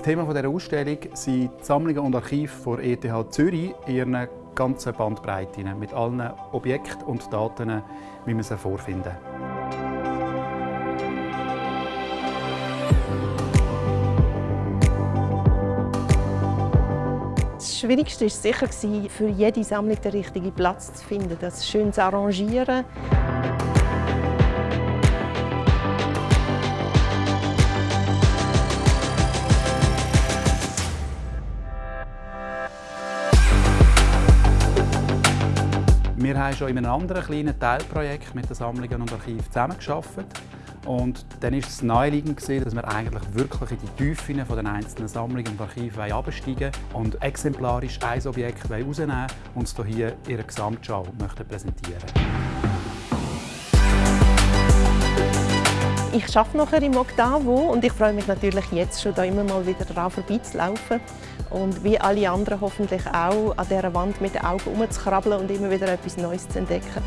Das Thema dieser Ausstellung sind die Sammlungen und Archive der ETH Zürich in ihren ganzen Bandbreite, mit allen Objekten und Daten, wie man sie vorfinden. Das Schwierigste war sicher, für jede Sammlung den richtigen Platz zu finden, das schön zu arrangieren. Wir haben schon in einem anderen kleinen Teilprojekt mit den Sammlungen und Archiven zusammengearbeitet. Und dann war es naheliegend, dass wir eigentlich wirklich in die Tiefen der einzelnen Sammlungen und Archive absteigen und exemplarisch ein Objekt herausnehmen und es hier in ihrer Gesamtschau präsentieren Ich arbeite nachher im Octavo und ich freue mich natürlich jetzt schon, da immer mal wieder dran vorbeizulaufen und wie alle anderen hoffentlich auch an dieser Wand mit den Augen herumzukrabbeln und immer wieder etwas Neues zu entdecken.